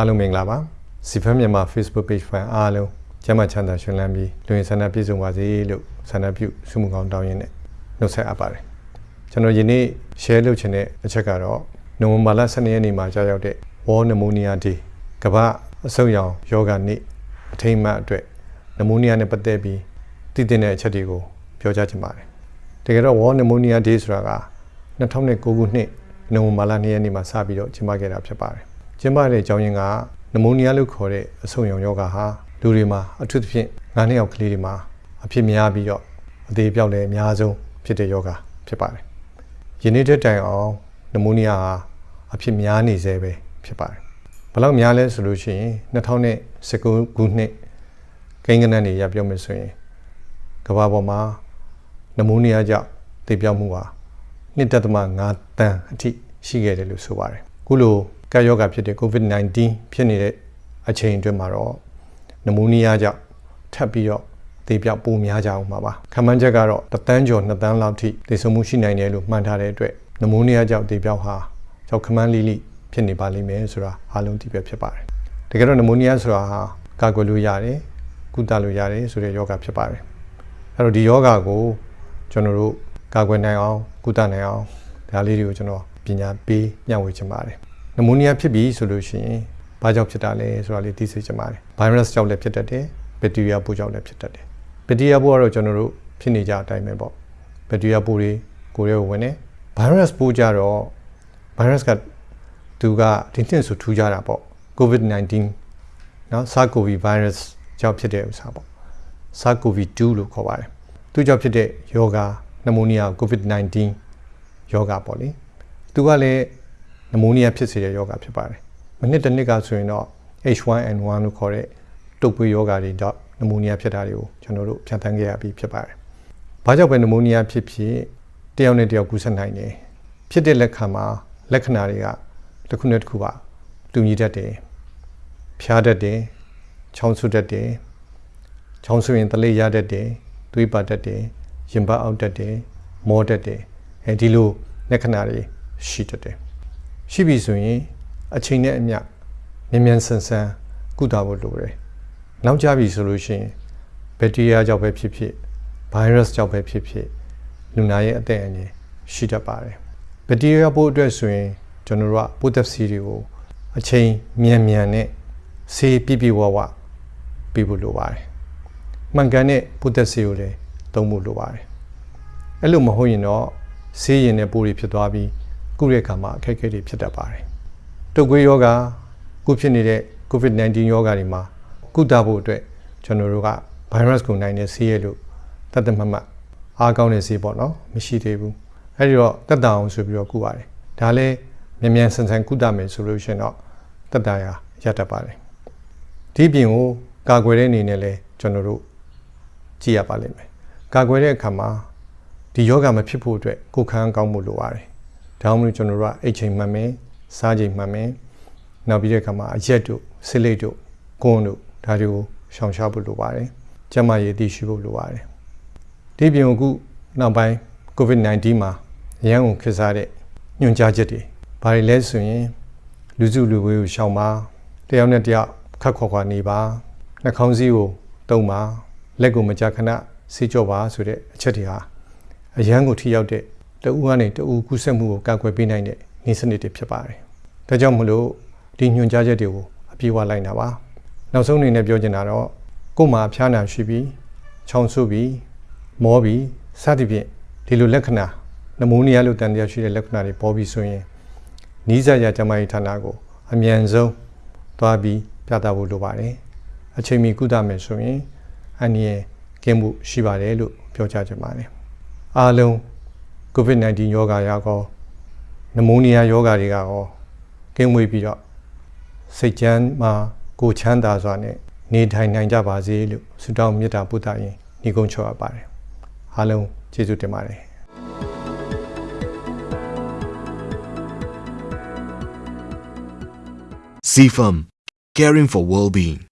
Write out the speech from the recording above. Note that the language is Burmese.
အားလုံးမင်္ဂလာပါစီဖန်မြန်မာ Facebook page fan အားလုံးကျမ်းမာချမ်းသာရှင်လန်းပြီးလူရင်ဆန္ဒပြည့်စုံပါစေလို့ဆန္ဒပြုဆုမကောင်းတောင်းရင်းနဲ့နှုတ်ဆက်အပ်ပါတယ်ကျွန်တော်ယနေ့ share လုပ်ချင်တဲ့အချက်ကတော့နိုဝင်ဘာလ12ရက်နေ့မှာကြာရောက်တဲ့ World Pneumonia Day ကမ္ဘာအဆုတ်ရောင်ယောဂနေ့အထိမ်းအမှတ်အတွက်နမိုနီးယားနဲ့ပတ်သက်ပြီးတည်တဲ့အချက်တွေကိုပြောကြားချင်ပါတယ်တကယ်တော့ World Pneumonia Day ဆိုတာက2009ခုနှစ်နိုဝင်ဘာလ2ရက်နေ့မှာစပြီးတော့ကျင်းပခဲ့တာဖြစ်ပါတယ် ကျင်းပတဲ့အကြောင်းရင်းကနမိုနီးယားလို့ခေါ်တဲ့အဆုတ်ရောင်ယောဂဟာလူတွေမှာအထူးသဖြင့်ငါးနှစ်ယောက်ကလေးတွေမှာအဖြစ်များပြီးတော့အသေးပြောက်လည်းအများဆုံးဖြစ်တဲ့ယောဂဖြစ်ပါတယ်ယနေ့တဲ့တိုင်အောင်နမိုနီးယားဟာအဖြစ်များနေသေးပဲဖြစ်ပါတယ်ဘယ်လောက်များလဲဆိုလို့ရှိရင်2019ခုနှစ်ကိန်းဂဏန်းတွေရပြောမယ်ဆိုရင်ကမ္ဘာပေါ်မှာနမိုနီးယားကြောင့်သေပြောက်မှုဟာ1.5တန်းအထိရှိခဲ့တယ်လို့ဆိုပါတယ်ခုလို ကပ်ရောဂါဖြစ်တဲ့ COVID-19 ဖြစ်နေတဲ့အချိန်အတွင်းမှာတော့နမိုနီးယားကြောင့်ထပ်ပြီးတော့သေပြောက်ပိုများကြအောင်ပါပါခန့်မှန်းချက်ကတော့တသန်းကျော်2သန်းလောက်ထိသေဆုံးမှုရှိနိုင်တယ်လို့မှန်းထားတဲ့အတွက်နမိုနီးယားကြောင့်သေပြောက်ဟာကြောက်ခမန်းလိလိဖြစ်နေပါလိမ့်မယ်ဆိုတာအားလုံးသိပြဖြစ်ပါတယ်တကယ်တော့နမိုနီးယားဆိုတာဟာကာကွယ်လို့ရတယ်ကုသလို့ရတယ်ဆိုတဲ့ယောဂဖြစ်ပါတယ်အဲ့တော့ဒီယောဂကိုကျွန်တော်တို့ကာကွယ်နိုင်အောင်ကုသနိုင်အောင်ဒါလေးတွေကိုကျွန်တော်ပညာပေးညှဝေချင်ပါတယ် နမိုနီးယားဖြစ်ပြီဆိုလို့ရှိရင်ဘာကြောင့်ဖြစ်တာလဲဆိုတာလေးသိစေချင်ပါတယ်ဗိုင်းရပ်စ်ကြောင့်လည်းဖြစ်တတ်တယ်ဘက်တီးရီးယားပိုးကြောင့်လည်းဖြစ်တတ်တယ်ဘက်တီးရီးယားပိုးကတော့ကျွန်တော်တို့ဖြစ်နေကြအတိုင်းပဲပေါ့ဘက်တီးရီးယားပိုးတွေကိုယ်ရဲဝင်နေဗိုင်းရပ်စ်ပိုးကြတော့ဗိုင်းရပ်စ်ကသူကဒီနှစ်ဆိုထူးကြတာပေါ့ COVID-19 နော် SARS-CoV virus ကြောင့်ဖြစ်တဲ့ဥစ္စာပေါ့ SARS-CoV-2 လို့ခေါ်ပါတယ်သူကြောင့်ဖြစ်တဲ့ယောဂါနမိုနီးယား COVID-19 ယောဂါပေါ့လေသူကလည်း နမိုနီးယားဖြစ်စေတဲ့ယောဂဖြစ်ပါတယ်မနစ်တစ်နှစ်ကဆိုရင်တော့ H1N1 လို့ခေါ်တဲ့တုပ်ကွေးယောဂတွေတော့နမိုနီးယားဖြစ်တာတွေကိုကျွန်တော်တို့ဖြတ်သန်းခဲ့ရပြီးဖြစ်ပါတယ်။ဘာကြောင့်ပဲနမိုနီးယားဖြစ်ဖြစ်တယောက်နဲ့တယောက်ကူးစက်နိုင်တယ်။ဖြစ်တဲ့လက်ခံမှာလက္ခဏာတွေကတစ်ခုနဲ့တစ်ခုပါတူညီတတ်တယ်။ဖျားတတ်တယ်။ချောင်းဆုတတ်တယ်။ချောင်းဆုရင်တလေးရတတ်တယ်။သွေးပါတတ်တယ်။ရင်ပတ်အောက်တတ်တယ်။မောတတ်တယ်။အဲဒီလိုလက္ခဏာတွေရှိတတ်တယ်။ ရှိပြီဆိုရင်အချိန်နဲ့အမျှမြန်မြန်ဆန်ဆန်ကုသဖို့လိုတယ်။နောက်ကြပြီဆိုလို့ရှိရင်ဘက်တီးရီးယားကြောင့်ပဲဖြစ်ဖြစ်ဗိုင်းရပ်စ်ကြောင့်ပဲဖြစ်ဖြစ်လူနာရဲ့အသက်အန္တရာယ်ရှိတတ်ပါတယ်။ဘက်တီးရီးယားပိုးအတွက်ဆိုရင်ကျွန်တော်တို့ကပိုးသက်စီတွေကိုအချိန်မြန်မြန်နဲ့ဆေးပြပြဝဝပြဖို့လိုပါတယ်။မှန်ကန်တဲ့ပိုးသက်စီကိုလည်းသုံးဖို့လိုပါတယ်။အဲ့လိုမဟုတ်ရင်တော့ဆေးရင်တဲ့ပိုးတွေဖြစ်သွားပြီး ကုတဲ့အခါမှာအခက်အခဲတွေဖြစ်တတ်ပါတယ်။တုပ်ကွေးယောဂခုဖြစ်နေတဲ့ COVID-19 ယောဂါတွေမှာကုသဖို့အတွက်ကျွန်တော်တို့က virus ကိုနိုင်တဲ့ဆေးရလို့တတ်တမတ်မတ်အားကောင်းတဲ့ဆေးပေါ့နော်မရှိသေးဘူးအဲဒီတော့တက်တာအောင်ဆိုပြီးတော့ကုပါတယ်ဒါလည်းမြန်မြန်ဆန်ဆန်ကုသမယ်ဆိုလို့ရှိရင်တော့တက်တာရရတတ်ပါတယ်ဒီပြင်ကိုကာကွယ်တဲ့အနေနဲ့လည်းကျွန်တော်တို့ကြည့်ရပါလိမ့်မယ်ကာကွယ်တဲ့အခါမှာဒီယောဂမဖြစ်ဖို့အတွက်ကိုယ်ခံကောင်းမှုလိုပါတယ် ဒါမှမဟုတ်ကျွန်တော်တို့ကအိတ်ချိန်မှန်မယ်စားချိန်မှန်မယ်နောက်ပြီးတဲ့အခါမှာအရက်တို့ဆစ်လိတ်တို့ကွန်းတို့ဒါတွေကိုရှောင်ရှားဖို့လိုပါတယ်ကျန်းမာရေးသိရှိဖို့လိုပါတယ်ဒီပြင်အခုနောက်ပိုင်း COVID-19 မှာရန်ကုန်ခေတ်စားတဲ့ညွှန်ကြားချက်တွေဘာတွေလဲဆိုရင်လူစုလူဝေးကိုရှောင်ပါတယောက်နဲ့တယောက်ခတ်ခွာခွာနေပါနှာခေါင်းစည်းကိုတုံပါလက်ကိုမကြာခဏဆေးကြောပါဆိုတဲ့အချက်တွေဟာအရန်ကိုထိရောက်တဲ့ တဦးကနေတဦးကူးစက်မှုကိုကာကွယ်ပေးနိုင်တဲ့နည်းစနစ်တွေဖြစ်ပါတယ်ဒါကြောင့်မလို့ဒီညွှန်ကြားချက်တွေကိုအပြေးဝလိုက်တာပါနောက်ဆုံးအနေနဲ့ပြောချင်တာတော့ကိုယ်မှာဖျားနာရှိပြီးချောင်းဆုပ်ပြီးမောပြီးစသဖြင့်ဒီလိုလက္ခဏာနမိုးနီးယားလိုတန်တရားရှိတဲ့လက္ခဏာတွေပေါ်ပြီးဆိုရင်နီးစပ်ရာကျန်းမာရေးဌာနကိုအမြန်ဆုံးသွားပြီးပြသဖို့လိုပါတယ်အချိန်မီကုသမယ်ဆိုရင်အနည်းကင်းမှုရှိပါတယ်လို့ပြောကြားချင်ပါတယ်အားလုံး COVID-19 ယောဂါရောကောနမိုးနီးယားယောဂါတွေကရောကင်းဝေးပြီးတော့စိတ်ချမ်းမှာကိုချမ်းသာစွာနဲ့နေထိုင်နိုင်ကြပါစေလို့ဆုတောင်းမေတ္တာပို့သရင်ညီကုန်းချောအပ်ပါတယ်အားလုံးကျေးဇူးတင်ပါတယ် CFAM, caring for well-being.